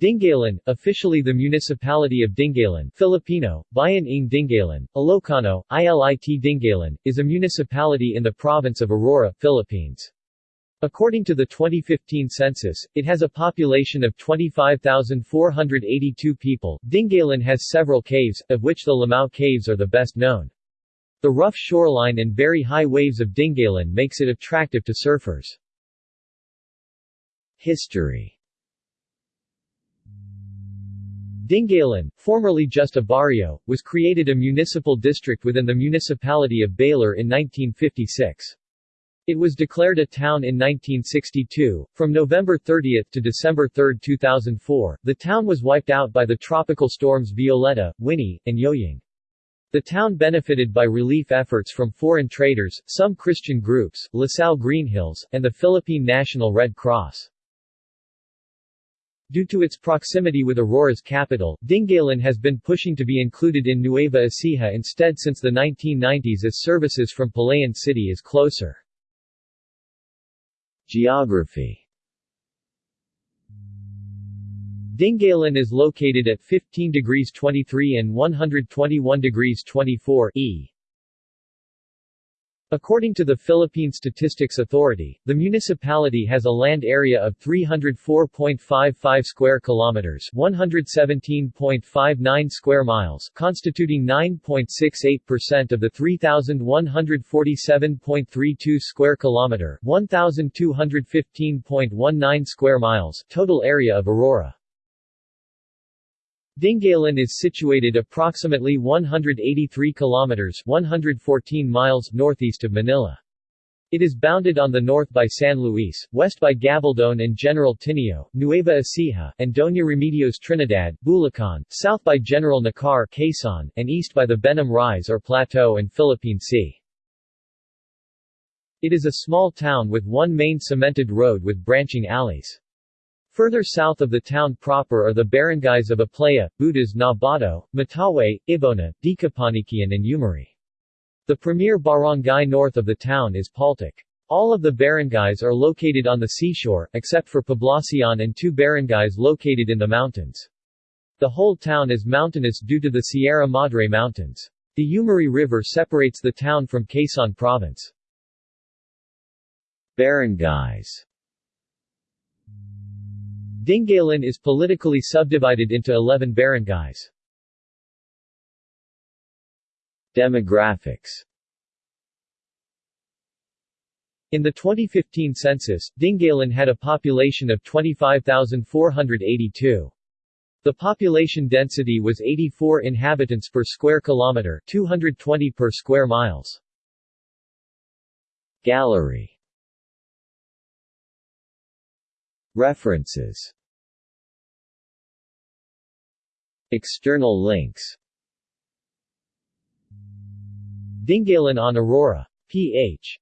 Dingalan, officially the municipality of Dingalan Filipino, Bayan ng Dingalan, Ilocano, Ilit Dingalan, is a municipality in the province of Aurora, Philippines. According to the 2015 census, it has a population of 25,482 people. Dingalan has several caves, of which the Lamao Caves are the best known. The rough shoreline and very high waves of Dingalan makes it attractive to surfers. History Dingalan, formerly just a barrio, was created a municipal district within the municipality of Baler in 1956. It was declared a town in 1962. From November 30 to December 3, 2004, the town was wiped out by the tropical storms Violeta, Winnie, and Yoying. The town benefited by relief efforts from foreign traders, some Christian groups, LaSalle Greenhills, and the Philippine National Red Cross. Due to its proximity with Aurora's capital, Dingalan has been pushing to be included in Nueva Ecija instead since the 1990s as services from Palayan City is closer. Geography Dingalan is located at 15 degrees 23 and 121 degrees 24 E. According to the Philippine Statistics Authority, the municipality has a land area of 304.55 square kilometers, 117.59 square miles, constituting 9.68% of the 3147.32 square kilometer, 1215.19 square miles total area of Aurora. Dingalan is situated approximately 183 kilometers 114 miles northeast of Manila. It is bounded on the north by San Luis, west by Gabaldon and General Tinio, Nueva Ecija, and Doña Remedios Trinidad, Bulacan, south by General Nakar Quezon, and east by the Benham Rise or Plateau and Philippine Sea. It is a small town with one main cemented road with branching alleys. Further south of the town proper are the barangays of Aplaya, Butas Nabato, Mataway, Ibona, Dicapaniquian and Umiray. The premier barangay north of the town is Paltic. All of the barangays are located on the seashore, except for Poblacion and two barangays located in the mountains. The whole town is mountainous due to the Sierra Madre Mountains. The Umiray River separates the town from Quezon Province. Barangays Dingalan is politically subdivided into 11 barangays. Demographics In the 2015 census, Dingalan had a population of 25,482. The population density was 84 inhabitants per square kilometer 220 per square miles. Gallery References External links Dingalan on Aurora. Ph.